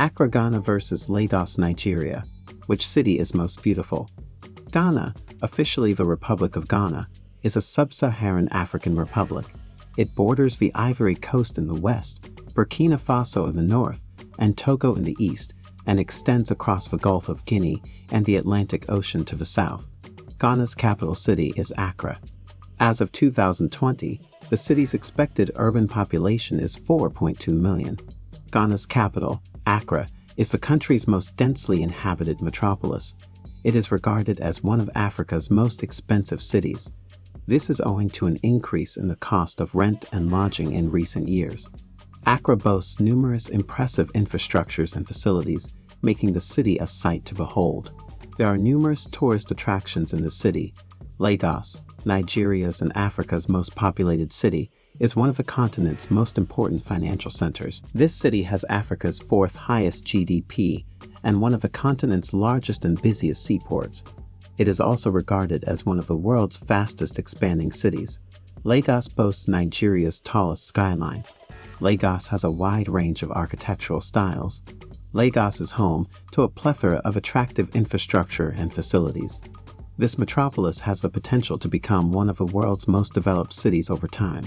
Accra, Ghana versus Lagos, Nigeria. Which city is most beautiful? Ghana, officially the Republic of Ghana, is a sub-Saharan African republic. It borders the Ivory Coast in the west, Burkina Faso in the north, and Togo in the east, and extends across the Gulf of Guinea and the Atlantic Ocean to the south. Ghana's capital city is Accra. As of 2020, the city's expected urban population is 4.2 million. Ghana's capital, Accra, is the country's most densely inhabited metropolis. It is regarded as one of Africa's most expensive cities. This is owing to an increase in the cost of rent and lodging in recent years. Accra boasts numerous impressive infrastructures and facilities, making the city a sight to behold. There are numerous tourist attractions in the city. Lagos, Nigeria's and Africa's most populated city, is one of the continent's most important financial centers. This city has Africa's fourth highest GDP and one of the continent's largest and busiest seaports. It is also regarded as one of the world's fastest expanding cities. Lagos boasts Nigeria's tallest skyline. Lagos has a wide range of architectural styles. Lagos is home to a plethora of attractive infrastructure and facilities. This metropolis has the potential to become one of the world's most developed cities over time.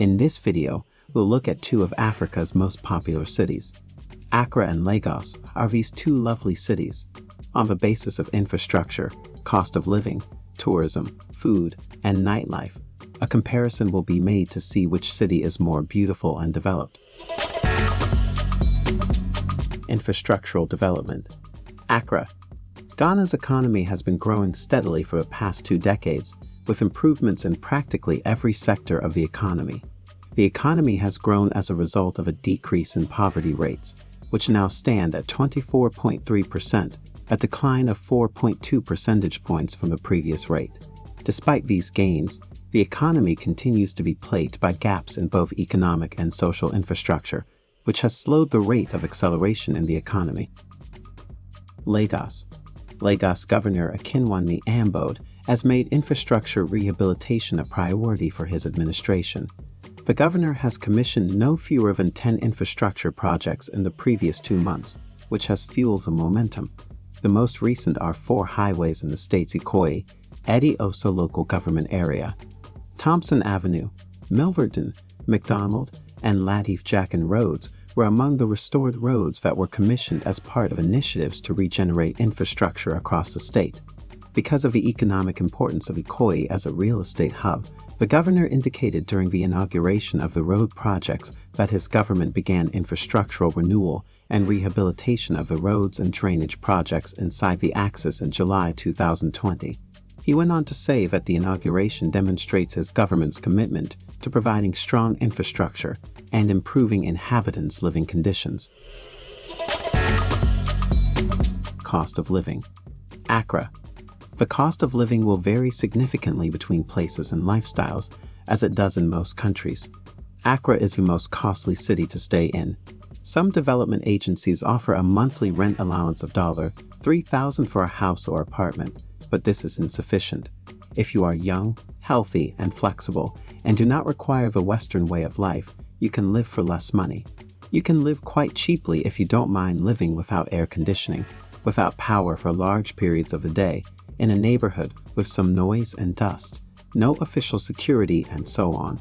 In this video, we'll look at two of Africa's most popular cities. Accra and Lagos are these two lovely cities. On the basis of infrastructure, cost of living, tourism, food, and nightlife, a comparison will be made to see which city is more beautiful and developed. Infrastructural development. Accra. Ghana's economy has been growing steadily for the past two decades, with improvements in practically every sector of the economy. The economy has grown as a result of a decrease in poverty rates, which now stand at 24.3%, a decline of 4.2 percentage points from the previous rate. Despite these gains, the economy continues to be plagued by gaps in both economic and social infrastructure, which has slowed the rate of acceleration in the economy. Lagos Lagos Governor Akinwunmi Ambode has made infrastructure rehabilitation a priority for his administration. The governor has commissioned no fewer than 10 infrastructure projects in the previous two months, which has fueled the momentum. The most recent are four highways in the state's Ikoyi, Eti-Osa local government area, Thompson Avenue, Milverton, McDonald, and Lateef Jackson roads were among the restored roads that were commissioned as part of initiatives to regenerate infrastructure across the state. Because of the economic importance of Ikoyi as a real estate hub, the governor indicated during the inauguration of the road projects that his government began infrastructural renewal and rehabilitation of the roads and drainage projects inside the axis in July 2020. He went on to say that the inauguration demonstrates his government's commitment to providing strong infrastructure and improving inhabitants' living conditions. Cost of living. Accra. The cost of living will vary significantly between places and lifestyles, as it does in most countries. Accra is the most costly city to stay in. Some development agencies offer a monthly rent allowance of $3,000 for a house or apartment, but this is insufficient. If you are young, healthy, and flexible, and do not require the Western way of life, you can live for less money. You can live quite cheaply if you don't mind living without air conditioning, without power for large periods of the day, in a neighborhood with some noise and dust, no official security, and so on.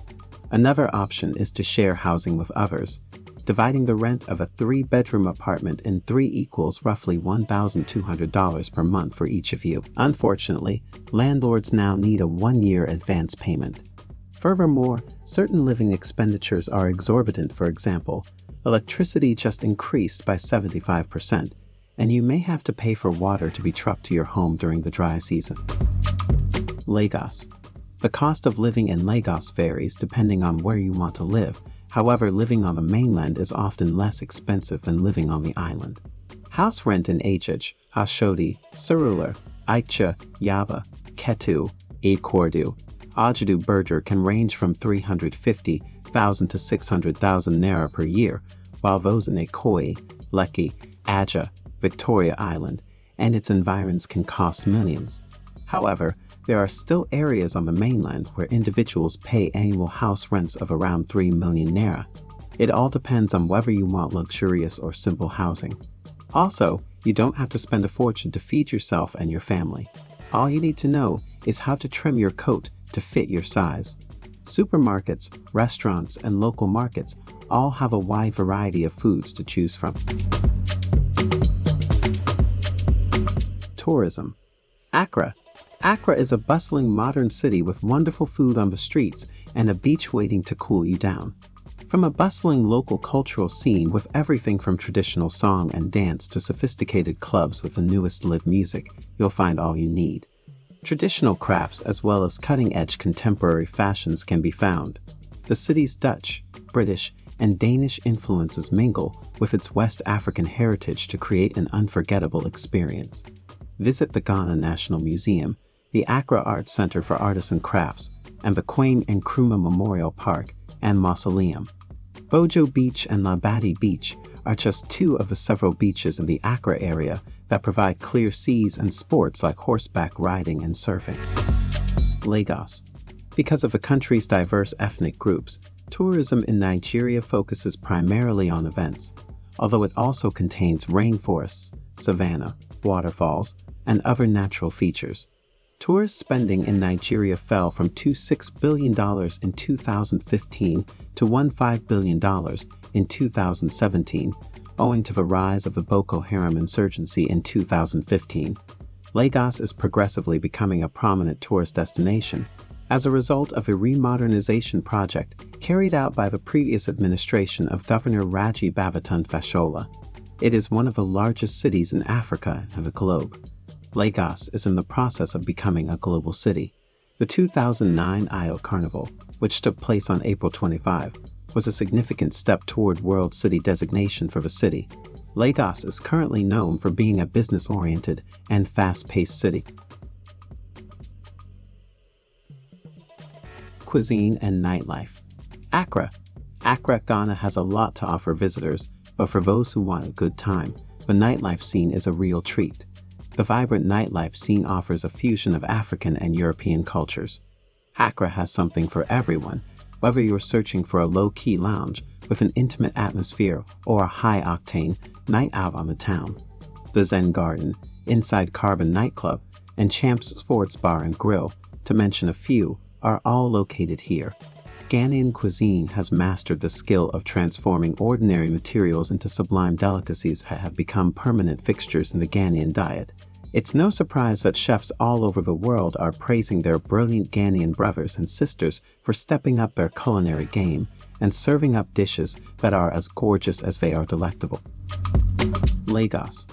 Another option is to share housing with others, dividing the rent of a three-bedroom apartment in three equals roughly $1,200 per month for each of you. Unfortunately, landlords now need a one-year advance payment. Furthermore, certain living expenditures are exorbitant for example, electricity just increased by 75%, and you may have to pay for water to be trucked to your home during the dry season. Lagos. The cost of living in Lagos varies depending on where you want to live, However, living on the mainland is often less expensive than living on the island. House rent in Agege, Oshodi, Surulere, Onitsha, Yaba, Ketu, Ikorodu, Ojodu Berger can range from 350,000 to 600,000 naira per year, while those in Ikoyi, Lekki, Aja, Victoria Island, and its environs can cost millions. However, there are still areas on the mainland where individuals pay annual house rents of around 3 million naira. It all depends on whether you want luxurious or simple housing. Also, you don't have to spend a fortune to feed yourself and your family. All you need to know is how to trim your coat to fit your size. Supermarkets, restaurants, and local markets all have a wide variety of foods to choose from. Tourism Accra. Accra is a bustling modern city with wonderful food on the streets and a beach waiting to cool you down. From a bustling local cultural scene with everything from traditional song and dance to sophisticated clubs with the newest live music, you'll find all you need. Traditional crafts as well as cutting-edge contemporary fashions can be found. The city's Dutch, British, and Danish influences mingle with its West African heritage to create an unforgettable experience. Visit the Ghana National Museum, the Accra Arts Center for Arts and Crafts, and the Kwame Nkrumah Memorial Park and Mausoleum. Bojo Beach and Labadi Beach are just two of the several beaches in the Accra area that provide clear seas and sports like horseback riding and surfing. Lagos. Because of the country's diverse ethnic groups, tourism in Nigeria focuses primarily on events, although it also contains rainforests, savanna, waterfalls, and other natural features. Tourist spending in Nigeria fell from $2.6 billion in 2015 to $1.5 billion in 2017, owing to the rise of the Boko Haram insurgency in 2015. Lagos is progressively becoming a prominent tourist destination as a result of a remodernization project carried out by the previous administration of Governor Raji Babatunde Fashola. It is one of the largest cities in Africa and the globe. Lagos is in the process of becoming a global city. The 2009 Eyo Carnival, which took place on April 25, was a significant step toward World City designation for the city. Lagos is currently known for being a business-oriented and fast-paced city. Cuisine and nightlife. Accra. Accra, Ghana has a lot to offer visitors, but for those who want a good time, the nightlife scene is a real treat. The vibrant nightlife scene offers a fusion of African and European cultures. Accra has something for everyone, whether you're searching for a low-key lounge with an intimate atmosphere or a high-octane night out on the town. The Zen Garden, Inside Carbon Nightclub, and Champs Sports Bar and Grill, to mention a few, are all located here. Ghanaian cuisine has mastered the skill of transforming ordinary materials into sublime delicacies that have become permanent fixtures in the Ghanaian diet. It's no surprise that chefs all over the world are praising their brilliant Ghanaian brothers and sisters for stepping up their culinary game and serving up dishes that are as gorgeous as they are delectable. Lagos.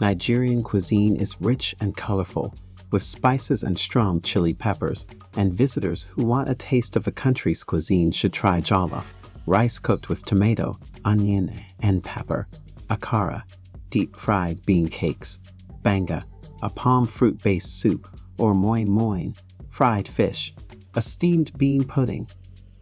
Nigerian cuisine is rich and colorful, with spices and strong chili peppers, and visitors who want a taste of the country's cuisine should try jollof, rice cooked with tomato, onion, and pepper, akara, deep-fried bean cakes, banga, a palm fruit-based soup, or moi moi, fried fish, a steamed bean pudding,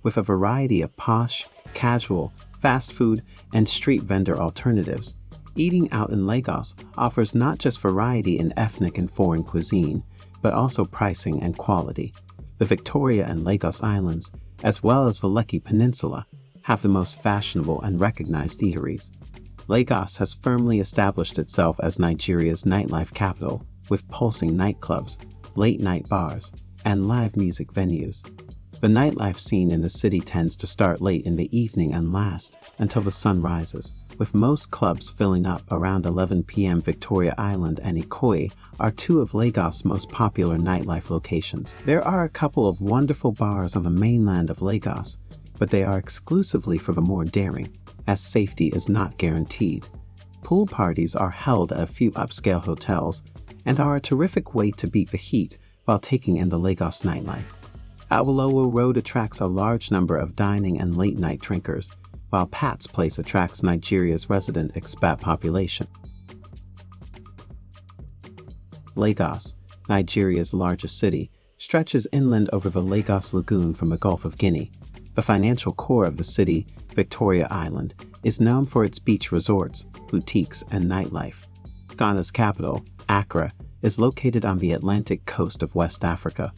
with a variety of posh, casual, fast food, and street vendor alternatives. Eating out in Lagos offers not just variety in ethnic and foreign cuisine, but also pricing and quality. The Victoria and Lagos Islands, as well as the Lekki Peninsula, have the most fashionable and recognized eateries. Lagos has firmly established itself as Nigeria's nightlife capital, with pulsing nightclubs, late-night bars, and live music venues. The nightlife scene in the city tends to start late in the evening and last until the sun rises, with most clubs filling up around 11 p.m. Victoria Island and Ikoyi are two of Lagos' most popular nightlife locations. There are a couple of wonderful bars on the mainland of Lagos, but they are exclusively for the more daring, as safety is not guaranteed. Pool parties are held at a few upscale hotels and are a terrific way to beat the heat while taking in the Lagos nightlife. Awolowo Road attracts a large number of dining and late-night drinkers, while Pat's Place attracts Nigeria's resident expat population. Lagos, Nigeria's largest city, stretches inland over the Lagos Lagoon from the Gulf of Guinea, the financial core of the city, Victoria Island, is known for its beach resorts, boutiques, and nightlife. Ghana's capital, Accra, is located on the Atlantic coast of West Africa.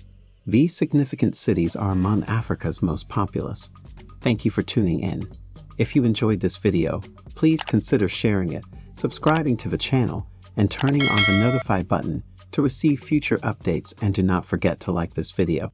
These significant cities are among Africa's most populous. Thank you for tuning in. If you enjoyed this video, please consider sharing it, subscribing to the channel, and turning on the notify button to receive future updates and do not forget to like this video.